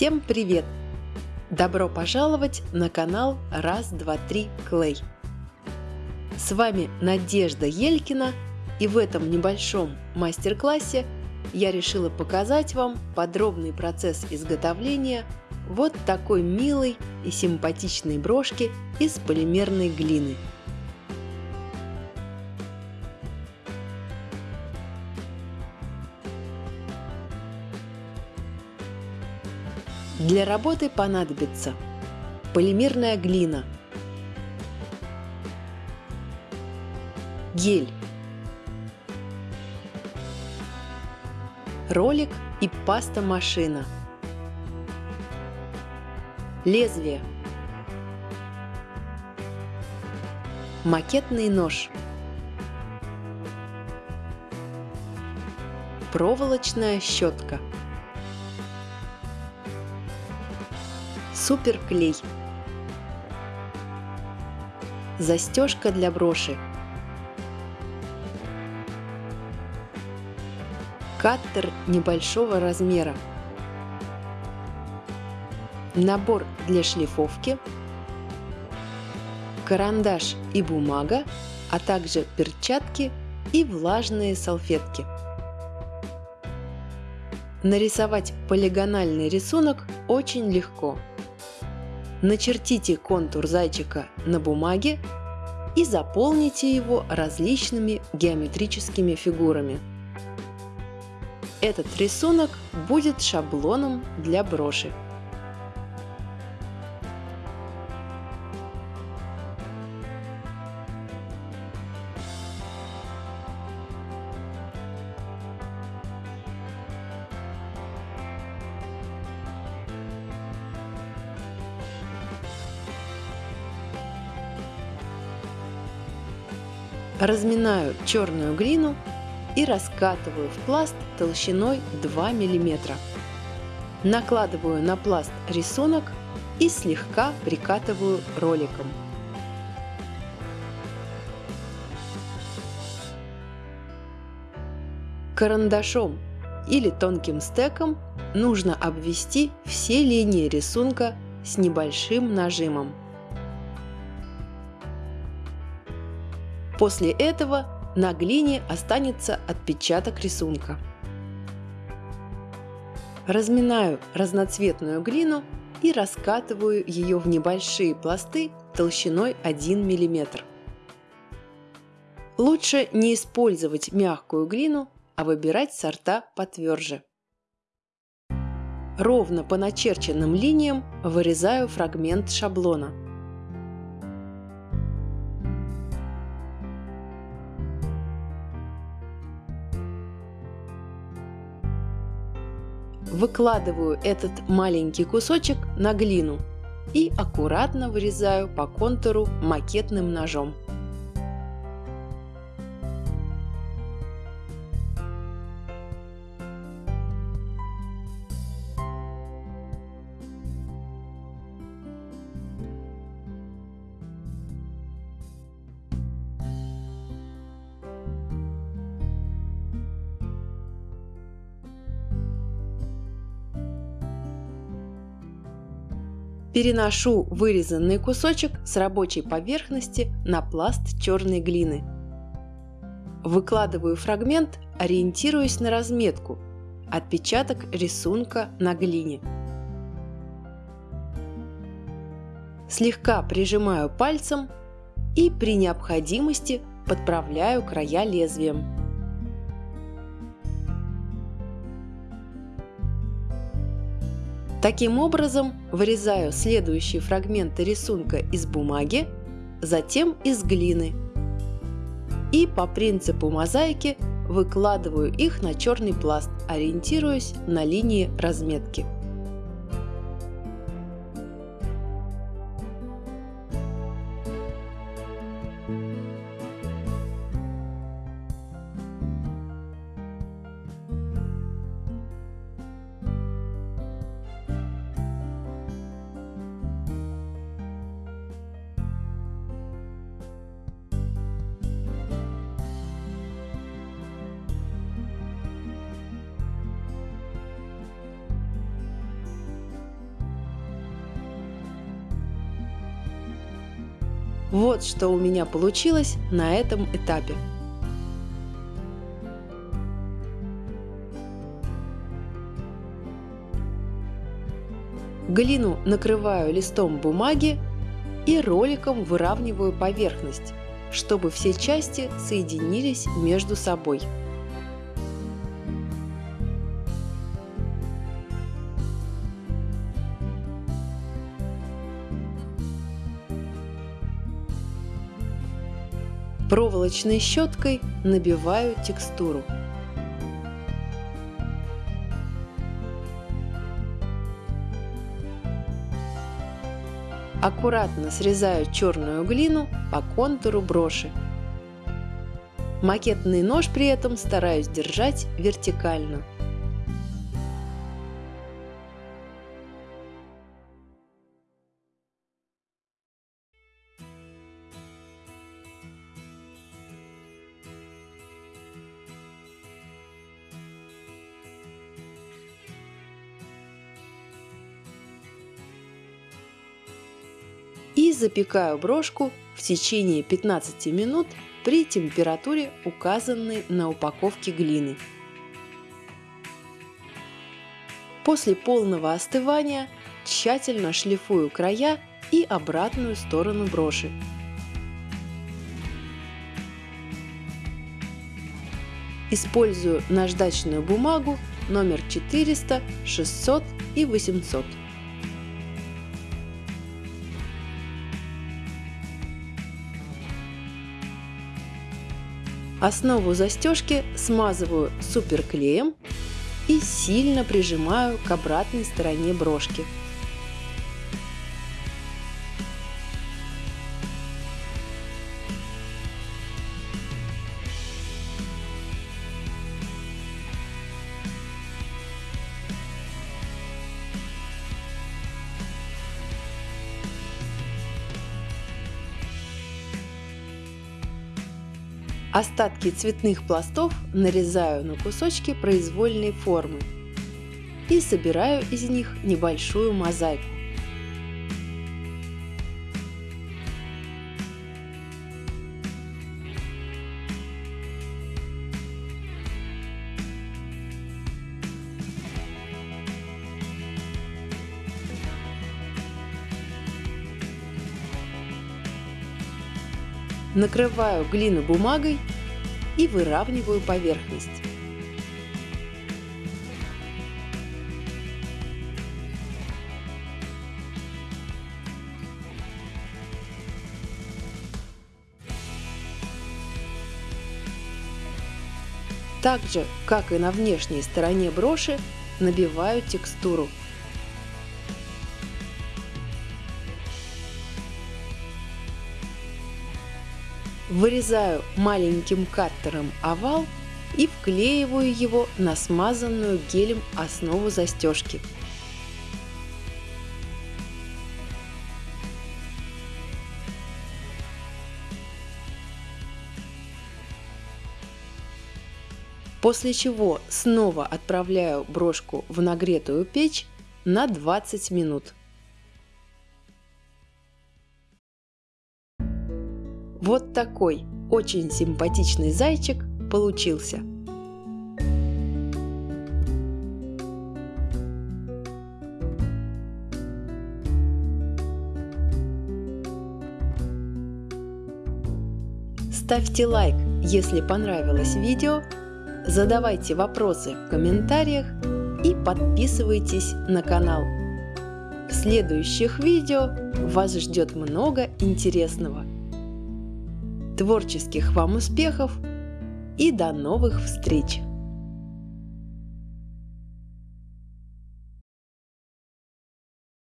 Всем привет! Добро пожаловать на канал Раз, два, три Клей. С вами Надежда Елькина и в этом небольшом мастер-классе я решила показать вам подробный процесс изготовления вот такой милой и симпатичной брошки из полимерной глины – Для работы понадобится полимерная глина, гель, ролик и паста-машина, лезвие, макетный нож, проволочная щетка – Суперклей. Застежка для броши. Каттер небольшого размера. Набор для шлифовки. Карандаш и бумага, а также перчатки и влажные салфетки. Нарисовать полигональный рисунок очень легко – Начертите контур зайчика на бумаге и заполните его различными геометрическими фигурами. Этот рисунок будет шаблоном для броши. Разминаю черную глину и раскатываю в пласт толщиной 2 мм. Накладываю на пласт рисунок и слегка прикатываю роликом. Карандашом или тонким стеком нужно обвести все линии рисунка с небольшим нажимом. После этого на глине останется отпечаток рисунка. Разминаю разноцветную глину и раскатываю ее в небольшие пласты толщиной 1 мм. Лучше не использовать мягкую глину, а выбирать сорта потверже. Ровно по начерченным линиям вырезаю фрагмент шаблона – Выкладываю этот маленький кусочек на глину и аккуратно вырезаю по контуру макетным ножом. Переношу вырезанный кусочек с рабочей поверхности на пласт черной глины. Выкладываю фрагмент, ориентируясь на разметку, отпечаток рисунка на глине. Слегка прижимаю пальцем и при необходимости подправляю края лезвием. Таким образом, вырезаю следующие фрагменты рисунка из бумаги, затем из глины. И по принципу мозаики выкладываю их на черный пласт, ориентируясь на линии разметки. Вот что у меня получилось на этом этапе. Глину накрываю листом бумаги и роликом выравниваю поверхность, чтобы все части соединились между собой. Проволочной щеткой набиваю текстуру. Аккуратно срезаю черную глину по контуру броши. Макетный нож при этом стараюсь держать вертикально. Запекаю брошку в течение 15 минут при температуре, указанной на упаковке глины. После полного остывания тщательно шлифую края и обратную сторону броши. Использую наждачную бумагу номер 400, 600 и 800. Основу застежки смазываю суперклеем и сильно прижимаю к обратной стороне брошки. Остатки цветных пластов нарезаю на кусочки произвольной формы и собираю из них небольшую мозаику. Накрываю глину бумагой и выравниваю поверхность. Так же, как и на внешней стороне броши, набиваю текстуру Вырезаю маленьким каттером овал и вклеиваю его на смазанную гелем основу застежки. После чего снова отправляю брошку в нагретую печь на 20 минут. Вот такой очень симпатичный зайчик получился. Ставьте лайк, если понравилось видео, задавайте вопросы в комментариях и подписывайтесь на канал. В следующих видео вас ждет много интересного. Творческих вам успехов и до новых встреч!